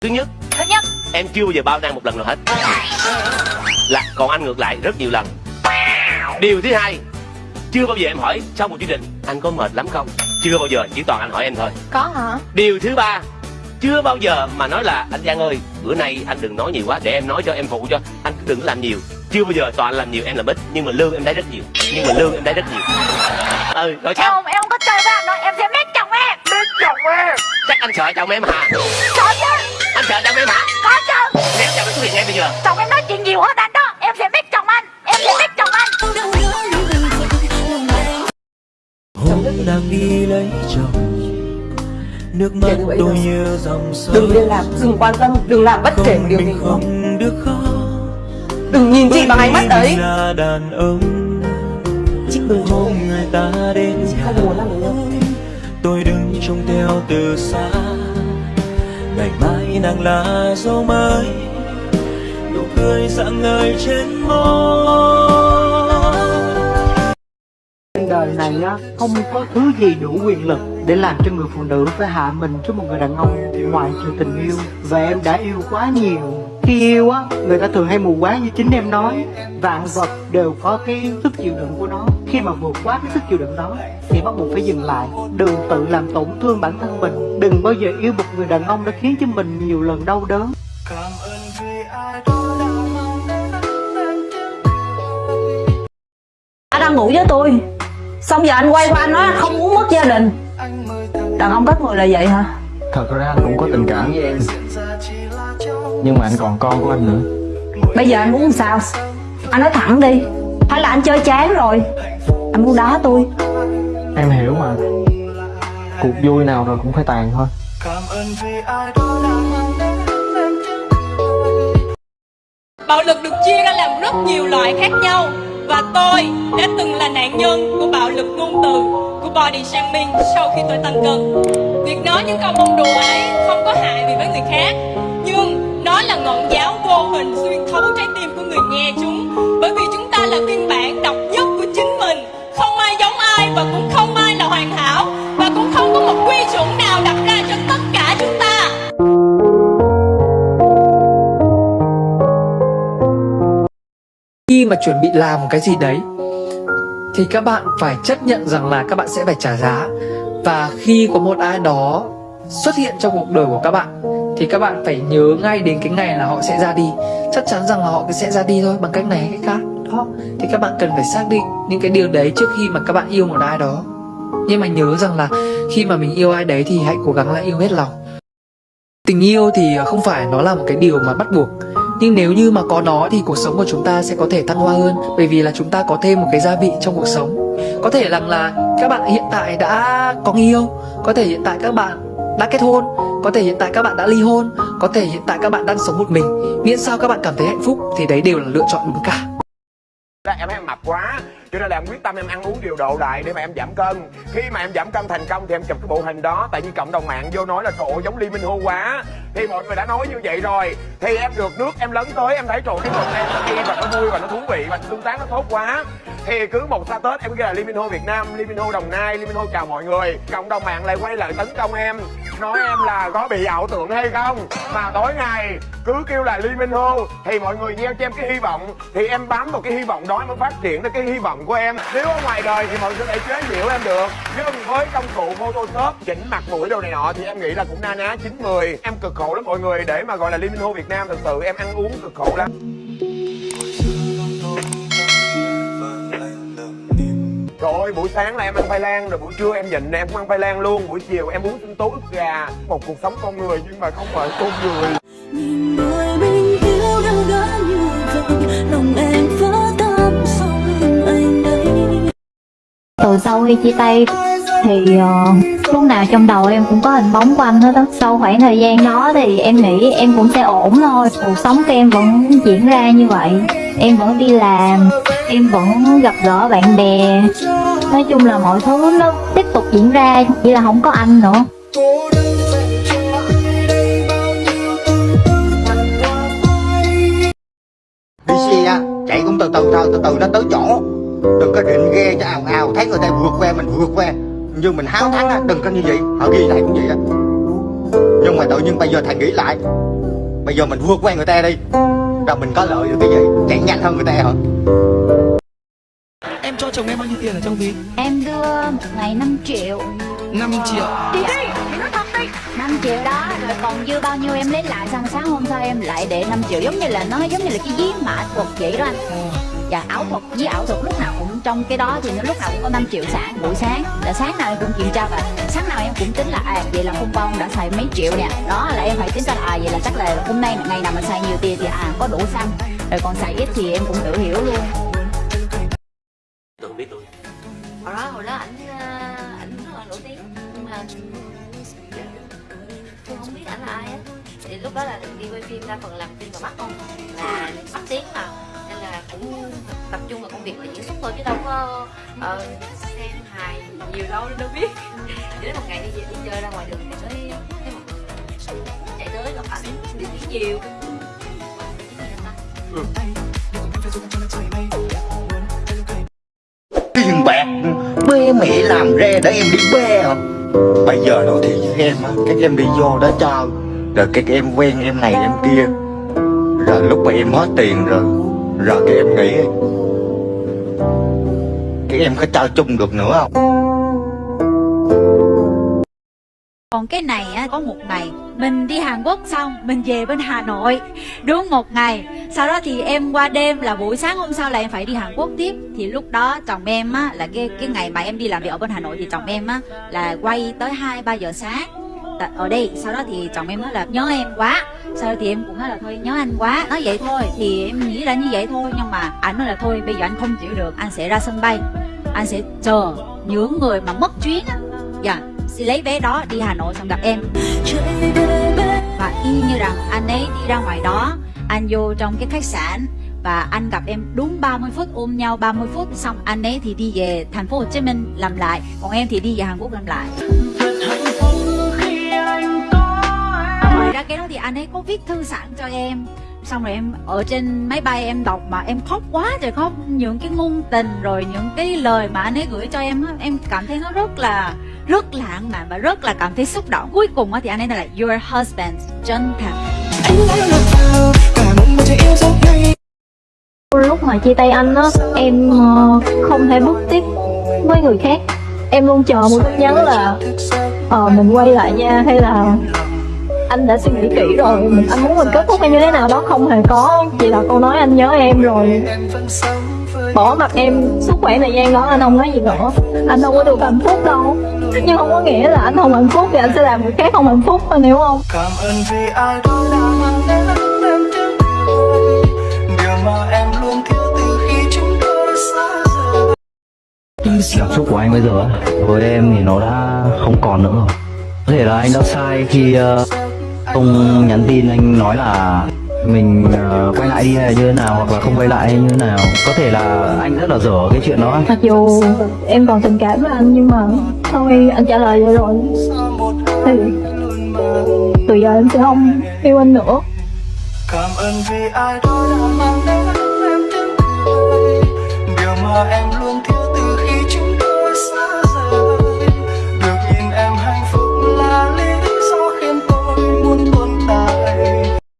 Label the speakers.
Speaker 1: thứ nhất
Speaker 2: Thứ nhất.
Speaker 1: em chưa bao giờ bao năng một lần nào hết. Là còn anh ngược lại rất nhiều lần. Điều thứ hai chưa bao giờ em hỏi sau một chương trình anh có mệt lắm không? Chưa bao giờ chỉ toàn anh hỏi em thôi.
Speaker 2: Có hả?
Speaker 1: Điều thứ ba chưa bao giờ mà nói là anh Giang ơi bữa nay anh đừng nói nhiều quá để em nói cho em phụ cho anh cứ đừng làm nhiều. Chưa bao giờ toàn làm nhiều em làm ít nhưng mà lương em thấy rất nhiều nhưng mà lương em thấy rất nhiều. Ừ rồi sao?
Speaker 2: Không, em không có chơi với anh đâu Em sẽ mét chồng em.
Speaker 1: Biết chồng em? Chắc anh sợ chồng em hả?
Speaker 2: Có chứ
Speaker 1: anh sợ chồng em hả
Speaker 2: Có chứ.
Speaker 1: Nếu chồng em xuất hiện ngay bây giờ.
Speaker 2: Chồng em nói chuyện nhiều hơn anh đó. Em sẽ mét chồng anh. Em sẽ mét chồng anh.
Speaker 3: Hôm đang đi lấy chồng. Nước mắt
Speaker 4: đâu.
Speaker 3: như dòng sông
Speaker 4: đừng liên lạc đừng quan tâm đừng làm bất kể một điều gì.
Speaker 3: Không được khó
Speaker 4: đừng nhìn chị bằng ánh mắt
Speaker 3: là đàn ông.
Speaker 4: Chị đừng
Speaker 3: hôm người ta đến
Speaker 4: chị
Speaker 3: nhà.
Speaker 4: không muốn làm với nhau
Speaker 3: tôi đứng trông theo từ xa ngày mai nàng là dấu mới. Nụ cười rạng ngời trên môi.
Speaker 5: Trên đời này á, không có thứ gì đủ quyền lực để làm cho người phụ nữ phải hạ mình trước một người đàn ông ngoài trừ tình yêu. Và em đã yêu quá nhiều. Khi yêu á, người ta thường hay mù quáng như chính em nói. Vạn vật đều có cái sức chịu đựng của nó khi mà vượt quá cái sức chịu đựng đó thì bắt buộc phải dừng lại. Đừng tự làm tổn thương bản thân mình. Đừng bao giờ yêu một người đàn ông đã khiến cho mình nhiều lần đau đớn.
Speaker 6: Anh đang ngủ với tôi. Xong giờ anh quay qua anh nói không muốn mất gia đình. Đàn ông các người là vậy hả?
Speaker 7: Thật ra anh cũng có tình cảm. Với em Nhưng mà anh còn con của anh nữa.
Speaker 6: Bây giờ anh muốn sao? Anh nói thẳng đi hay là anh chơi chán rồi anh muốn đá tôi
Speaker 7: Em hiểu mà Cuộc vui nào rồi cũng phải tàn thôi
Speaker 8: Bạo lực được chia ra làm rất nhiều loại khác nhau và tôi đã từng là nạn nhân của bạo lực ngôn từ, của body shaming sau khi tôi tăng cân. Việc nói những câu bông đùa ấy không có hại gì với người khác, nhưng nó là ngọn giáo vô hình xuyên thấu trái tim của người nghe chúng. Là phiên bản độc nhất của chính mình, không ai giống ai và cũng không ai là hoàn hảo. Và cũng không có một quy chuẩn nào đặt ra cho tất cả chúng ta.
Speaker 9: khi mà chuẩn bị làm cái gì đấy thì các bạn phải chấp nhận rằng là các bạn sẽ phải trả giá. Và khi có một ai đó xuất hiện trong cuộc đời của các bạn thì các bạn phải nhớ ngay đến cái ngày là họ sẽ ra đi. Chắc chắn rằng là họ sẽ ra đi thôi bằng cách này hay cách khác đó, thì các bạn cần phải xác định những cái điều đấy trước khi mà các bạn yêu một ai đó. Nhưng mà nhớ rằng là khi mà mình yêu ai đấy thì hãy cố gắng là yêu hết lòng. Tình yêu thì không phải nó là một cái điều mà bắt buộc, nhưng nếu như mà có nó thì cuộc sống của chúng ta sẽ có thể thăng hoa hơn, bởi vì là chúng ta có thêm một cái gia vị trong cuộc sống. Có thể rằng là các bạn hiện tại đã có người yêu, có thể hiện tại các bạn đã kết hôn, có thể hiện tại các bạn đã ly hôn, có thể hiện tại các bạn đang sống một mình. Miễn sao các bạn cảm thấy hạnh phúc thì đấy đều là lựa chọn đúng cả
Speaker 10: em thấy em mập quá. Cho nên là em quyết tâm em ăn uống điều độ lại để mà em giảm cân. Khi mà em giảm cân thành công thì em chụp cái bộ hình đó, tại vì cộng đồng mạng vô nói là trộn giống Lee Minh Hô quá. Thì mọi người đã nói như vậy rồi. Thì em được nước em lấn tới em thấy trộn cái bộ em nó hay và nó vui và nó thú vị và tương tác nó tốt quá thì cứ một xa tết em ghi là Liminho Việt Nam Liminho Đồng Nai Liminho chào mọi người. Cộng đồng mạng lại quay lại tấn công em, nói em là có bị ảo tưởng hay không? Mà tối ngày cứ kêu là Liminho thì mọi người gieo cho em cái hy vọng, thì em bám vào cái hy vọng đó mới phát triển được cái hy vọng của em. Nếu ở ngoài đời thì mọi người có thể chế giễu em được, nhưng với công cụ photoshop, chỉnh mặt mũi đồ này nọ thì em nghĩ là cũng na ná chín mười. Em cực khổ lắm mọi người, để mà gọi là Liminho Việt Nam thật sự em ăn uống cực khổ lắm. Trời ơi, buổi sáng là em ăn khoai lang, rồi buổi trưa em nhịn em cũng ăn khoai lang luôn. Buổi chiều em uống sinh tố ức gà. Một cuộc sống con người nhưng mà không phải con người.
Speaker 3: Nhìn người mình yêu đang gã như vậy lòng em vỡ tâm sau lưng anh đây.
Speaker 2: Từ sau khi chia tay thì ờ, lúc nào trong đầu em cũng có hình bóng của anh hết đó Sau khoảng thời gian đó thì em nghĩ em cũng sẽ ổn thôi. Cuộc sống của em vẫn diễn ra như vậy. Em vẫn đi làm, em vẫn gặp gỡ bạn bè. Nói chung là mọi thứ nó tiếp tục diễn ra, Chỉ là không có anh nữa.
Speaker 5: Đi xe chạy cũng từ từ thôi, từ từ nó tới chỗ. Đừng có định ghe cho ào ào, thấy người ta vượt qua mình vượt qua. Nhưng mình háo thắng á, đừng có như vậy, họ ghi lại cũng vậy á.
Speaker 7: Nhưng mà tự nhiên bây giờ thầy nghĩ lại, Bây giờ mình vượt qua người ta đi. Rồi mình có lợi được cái gì? Chạy nhanh hơn người ta hả?
Speaker 11: Cho chồng em bao nhiêu tiền ở trong ví?
Speaker 2: Em đưa một ngày 5 triệu.
Speaker 11: 5 triệu.
Speaker 2: Đi đi, nói thật đi. 5 triệu đó, rồi còn dư bao nhiêu em lấy lại Xong sáng hôm sau em lại để 5 triệu. Giống như là nó giống như là cái giấy mã thuật vậy đó anh. Và ảo thuật, với ảo thuật lúc nào cũng trong cái đó thì nó lúc nào cũng có 5 triệu sáng buổi sáng. Là sáng nào em cũng kiểm tra và sáng nào em cũng tính là à vậy là hôm qua ông đã xài mấy triệu nè. Đó là em phải tính ra là à vậy là chắc là hôm nay là ngày nào mà xài nhiều tiền thì à có đủ xăng. Rồi còn xài ít thì em cũng tự hiểu luôn đó là đi quay phim đa phần làm phim vào bắc không là bắc tiếng mà. Nên là cũng tập trung vào công việc là diễn xuất thôi chứ đâu có ờ, xem hài nhiều đâu nên đâu biết. Đến một ngày đi đi chơi ra ngoài đường thì mới thấy một người chạy tới gặp ảnh đi nhiều.
Speaker 7: Tiền bạc Bê mẹ làm ra để em đi bê hả Bây giờ nói thiệt với em á Các em đi vô đó chơi rồi các em quen em này em kia. Rồi lúc mà em hết tiền rồi Rồi các em nghĩ Các em có trao chung được nữa không?
Speaker 12: Còn cái này á, có một ngày Mình đi Hàn Quốc xong Mình về bên Hà Nội. Đúng một ngày Sau đó thì em qua đêm là buổi sáng hôm sau là em phải đi Hàn Quốc tiếp. Thì lúc đó chồng em á Là cái cái ngày mà em đi làm việc ở bên Hà Nội Thì chồng em á Là quay tới 2-3 giờ sáng tật ở đây, sau đó thì chồng em nói là, nhớ em quá. Sau đó thì em cũng nói là, thôi, nhớ anh quá. Nói vậy thôi, thì em nghĩ là như vậy thôi, nhưng mà anh nói là, thôi, bây giờ anh không chịu được, anh sẽ ra sân bay. Anh sẽ chờ những người mà mất chuyến á. Dạ sẽ lấy vé đó đi Hà Nội xong gặp em. Và y như rằng anh ấy đi ra ngoài đó, anh vô trong cái khách sạn và anh gặp em đúng 30 phút, ôm nhau 30 phút, xong anh ấy thì đi về thành phố Hồ Chí Minh làm lại, còn em thì đi về Hàn Quốc làm lại. Ra cái đó thì anh ấy có viết thư sẵn cho em. Xong rồi em ở trên máy bay em đọc mà em khóc quá trời khóc. Những cái ngôn tình rồi những cái lời mà anh ấy gửi cho em á, em cảm thấy nó rất là, rất lãng mạn và rất là cảm thấy xúc động. Cuối cùng á thì anh ấy là, your husband, chân thật
Speaker 2: lúc mà chia tay anh á, em ờ, không thể bước tiếp với người khác. Em luôn chờ một tin nhắn là ờ mình quay lại nha hay là anh đã suy nghĩ kỹ rồi. Mình anh muốn mình kết thúc hay như thế nào đó không hề có. Chỉ là câu nói anh nhớ em rồi. Bỏ mặt em suốt khoảng thời gian đó anh không nói gì nữa. Anh đâu có được hạnh phúc đâu. Nhưng không có nghĩa là anh không hạnh phúc thì anh sẽ làm người khác không hạnh phúc anh hiểu không?
Speaker 3: Cảm ơn vì ai đó đã mang đến em Điều mà em luôn thiếu từ khi chúng tôi xa rời.
Speaker 7: Cảm xúc của anh bây giờ á, với em thì nó đã không còn nữa rồi. Có thể là anh đã sai khi ờ, không nhắn tin anh nói là mình ờ, quay lại đi hay như thế nào hoặc là không quay lại hay như thế nào. Có thể là anh rất là dở cái chuyện đó.
Speaker 2: Mặc dù em còn tình cảm với anh nhưng mà thôi anh trả lời vậy rồi. Thì từ giờ em sẽ không yêu anh nữa.
Speaker 3: Cảm ơn vì ai đó đã mang đến em Điều mà em